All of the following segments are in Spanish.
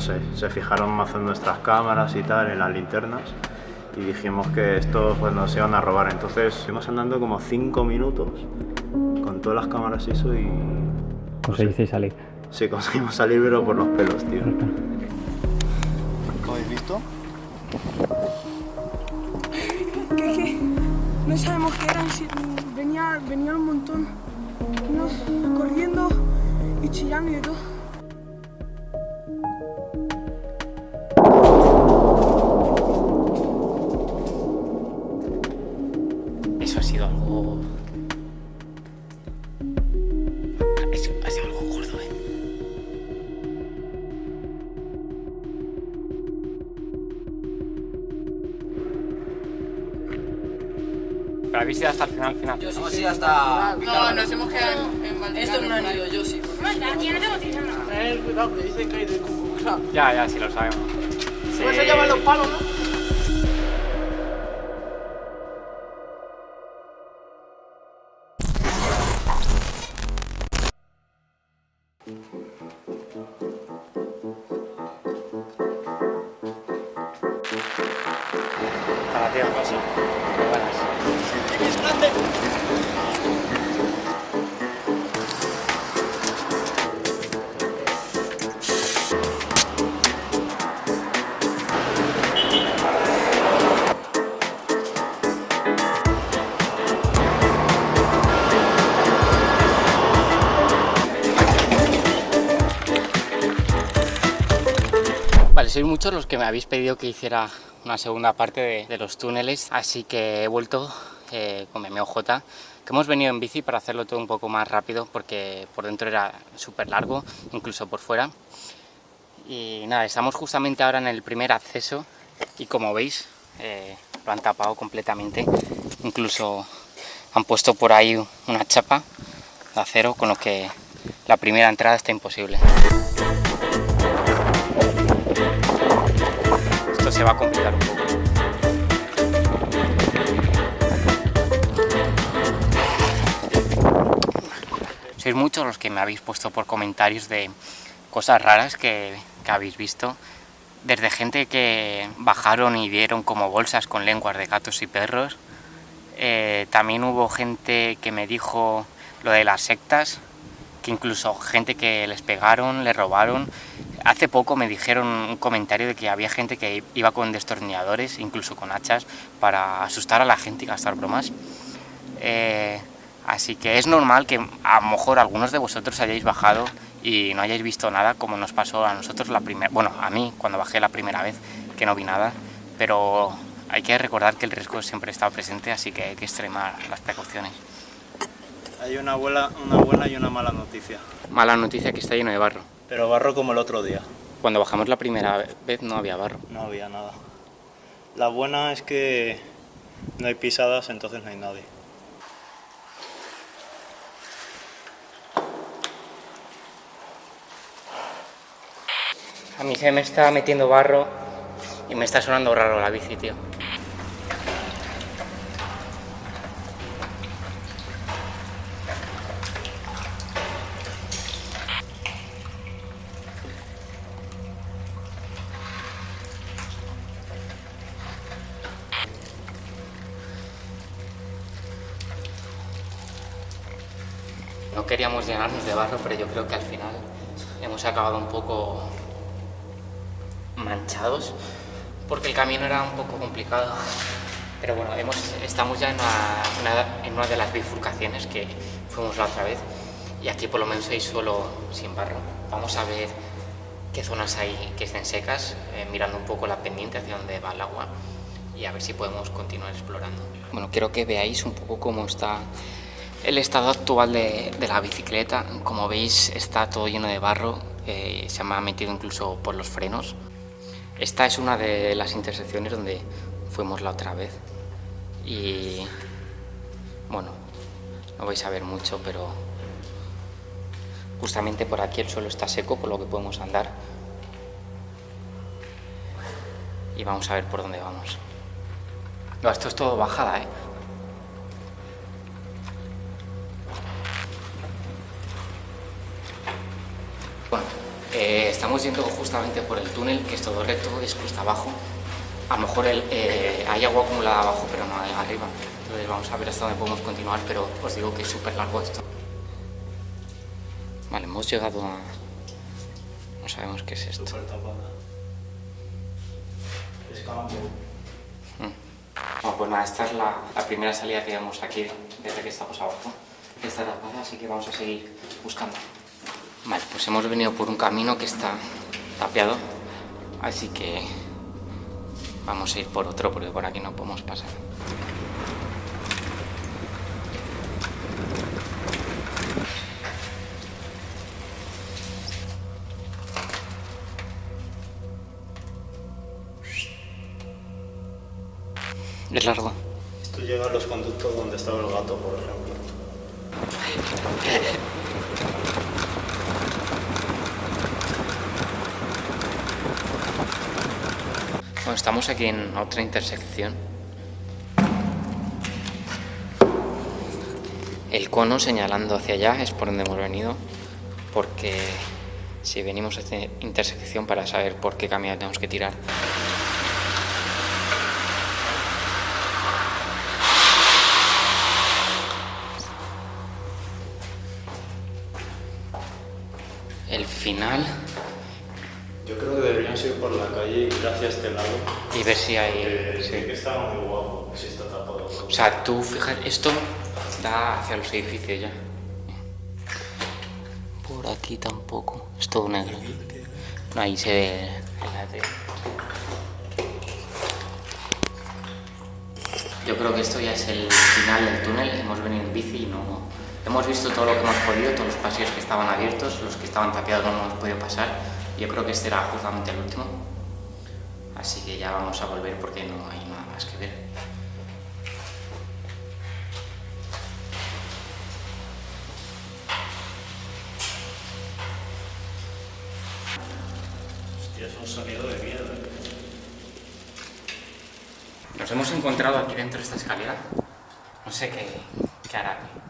no sé, se fijaron más en nuestras cámaras y tal, en las linternas y dijimos que esto pues nos iban a robar. Entonces fuimos andando como 5 minutos con todas las cámaras y eso y... Conseguisteis salir. Sí, conseguimos salir pero por los pelos, tío. ¿Lo habéis visto? ¿Qué, qué? No sabemos qué eran, si venía, venía un montón, no, corriendo y chillando y todo. Pero habéis ido hasta el final, final. Hemos ido hasta... No, nos hemos quedado en, en. Esto no han ido, yo sí. Tener cuidado, que dicen que hay de cucucla. Ya, ya, sí lo sabemos. Sí. Por eso llaman los palos, ¿no? Muchos los que me habéis pedido que hiciera una segunda parte de, los túneles, así que he vuelto eh, con mi que hemos venido en bici para hacerlo todo un poco más rápido, porque por dentro era súper largo, incluso por fuera. Y nada, estamos justamente ahora en el primer acceso, y como veis, eh, lo han tapado completamente, incluso han puesto por ahí una chapa de acero, con lo que la primera entrada está imposible. Se va a complicar un poco. Sois muchos los que me habéis puesto por comentarios de cosas raras que, habéis visto. Desde gente que bajaron y vieron como bolsas con lenguas de gatos y perros. Eh, también hubo gente que me dijo lo de las sectas, que incluso gente que les pegaron, les robaron. Hace poco me dijeron un comentario de que había gente que iba con destornilladores, incluso con hachas, para asustar a la gente y gastar bromas. Eh, así que es normal que a lo mejor algunos de vosotros hayáis bajado y no hayáis visto nada, como nos pasó a nosotros la primera, bueno, a mí cuando bajé la primera vez, que no vi nada, pero hay que recordar que el riesgo siempre está presente, así que hay que extremar las precauciones. Hay una buena, una buena y una mala noticia. Mala noticia que está lleno de barro. Pero barro como el otro día. Cuando bajamos la primera vez no había barro. No había nada. La buena es que no hay pisadas, entonces no hay nadie. A mí se me está metiendo barro y me está sonando raro la bici, tío. Queríamos llenarnos de barro, pero yo creo que al final hemos acabado un poco manchados porque el camino era un poco complicado. Pero bueno, hemos, estamos ya en una, una- en una de las bifurcaciones que fuimos la otra vez y aquí por lo menos hay suelo sin barro. Vamos a ver qué zonas hay que estén secas, eh, mirando un poco la pendiente hacia donde va el agua y a ver si podemos continuar explorando. Bueno, quiero que veáis un poco cómo está el estado actual de, la bicicleta. Como veis está todo lleno de barro, eh, se me ha metido incluso por los frenos. Esta es una de las intersecciones donde fuimos la otra vez y bueno, no vais a ver mucho, pero justamente por aquí el suelo está seco, por lo que podemos andar y vamos a ver por dónde vamos. No, esto es todo bajada, ¿eh? Bueno, Eh, estamos yendo justamente por el túnel, que es todo recto, es cuesta abajo. A lo mejor el, eh, hay agua acumulada abajo, pero no hay arriba. Entonces vamos a ver hasta dónde podemos continuar, pero os digo que es súper largo esto. Vale, hemos llegado a... No sabemos qué es esto. Es campo. Bueno, pues nada, esta es la, la primera salida que vemos aquí desde que estamos abajo. Está tapada, así que vamos a seguir buscando. Vale, pues hemos venido por un camino que está tapiado, así que vamos a ir por otro porque por aquí no podemos pasar. Es largo. Esto llega a los conductos donde estaba el gato, por ejemplo. Estamos aquí en otra intersección. El cono señalando hacia allá es por donde hemos venido, porque si venimos a esta intersección para saber por qué camino tenemos que tirar. El final Yo creo que ir por la calle este lado. y ver si hay... Eh, sí. que está muy guapo, si está tapado. O sea, tú fíjate, esto da hacia los edificios ya. Por aquí tampoco, es todo negro. No, ahí se ve. Yo creo que esto ya es el final del túnel. Hemos venido en bici y no. Hemos visto todo lo que hemos podido, todos los pasillos que estaban abiertos, los que estaban tapiados no hemos podido pasar. Yo creo que este era justamente el último. Así que ya vamos a volver porque no hay nada más que ver. Hostia, es un sonido de mierda. Nos hemos encontrado aquí dentro de esta escalera. No sé qué, qué hará aquí.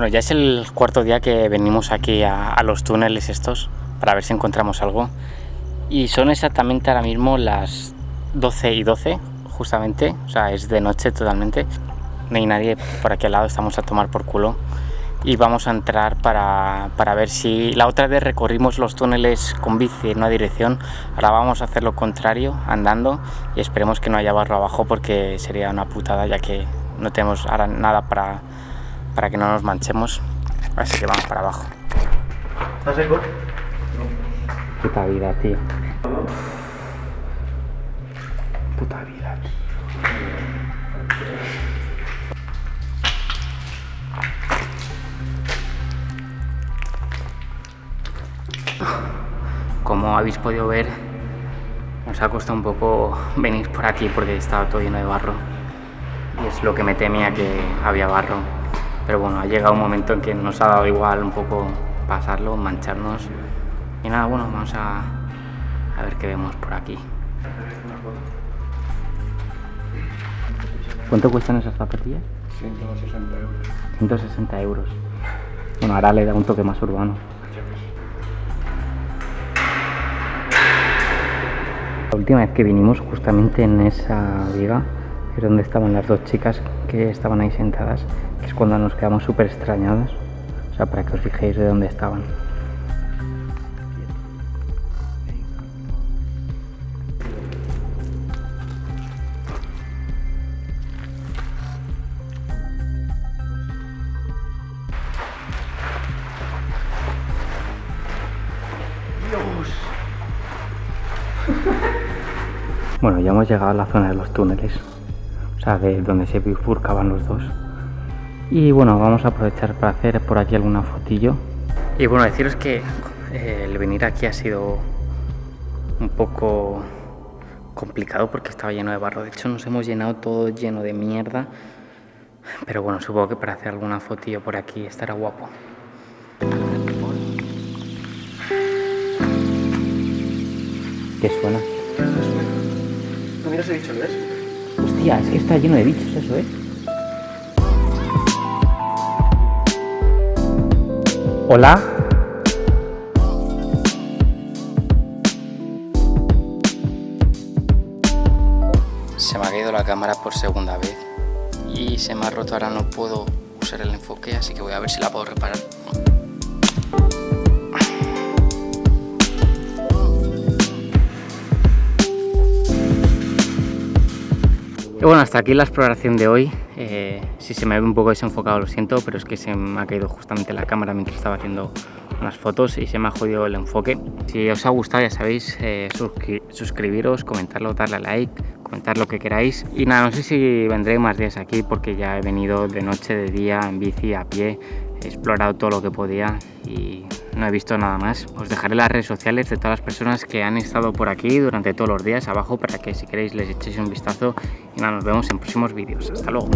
Bueno, ya es el cuarto día que venimos aquí a, los túneles estos para ver si encontramos algo. Y son exactamente ahora mismo las 12 y 12, justamente. O sea, es de noche totalmente. No hay nadie por aquí lado, estamos a tomar por culo. Y vamos a entrar para, para ver si... La otra vez recorrimos los túneles con bici en una dirección. Ahora vamos a hacer lo contrario, andando. Y esperemos que no haya barro abajo porque sería una putada ya que no tenemos ahora nada para, para que no nos manchemos. Así que vamos para abajo. ¿Estás seco? Puta vida, tío. Puta vida. Como habéis podido ver, nos ha costado un poco venir por aquí porque estaba todo lleno de barro. Y es lo que me temía que había barro. Pero bueno, ha llegado un momento en que nos ha dado igual un poco pasarlo, mancharnos. Y nada, bueno, vamos a, a ver qué vemos por aquí. ¿Cuánto cuestan esas zapatillas? 160 euros. 160 euros. Bueno, ahora le da un toque más urbano. La última vez que vinimos, justamente en esa viga, es donde estaban las dos chicas que estaban ahí sentadas, es cuando nos quedamos súper extrañados. O sea, para que os fijéis de dónde estaban. Bueno, ya hemos llegado a la zona de los túneles, o sea, de donde se bifurcaban los dos. Y bueno, vamos a aprovechar para hacer por aquí alguna fotillo. Y bueno, deciros que eh, el venir aquí ha sido un poco complicado porque estaba lleno de barro. De hecho, nos hemos llenado todo lleno de mierda Pero bueno, supongo que para hacer alguna fotillo por aquí estará guapo. ¿Qué suena? No miras el bicho, ¿lo ves? Hostia, es que está lleno de bichos eso, ¿eh? Hola. Se me ha caído la cámara por segunda vez y se me ha roto, ahora no puedo usar el enfoque, así que voy a ver si la puedo reparar. Y bueno, hasta aquí la exploración de hoy. Eh, si se me ve un poco desenfocado lo siento, pero es que se me ha caído justamente la cámara mientras estaba haciendo unas fotos y se me ha jodido el enfoque. Si os ha gustado ya sabéis, eh, suscri- suscribiros, comentarlo, darle a like, comentar lo que queráis. Y nada, no sé si vendré más días aquí porque ya he venido de noche, de día, en bici, a pie, he explorado todo lo que podía y no he visto nada más. Os dejaré las redes sociales de todas las personas que han estado por aquí durante todos los días abajo para que si queréis les echéis un vistazo y nada, nos vemos en próximos vídeos. Hasta luego.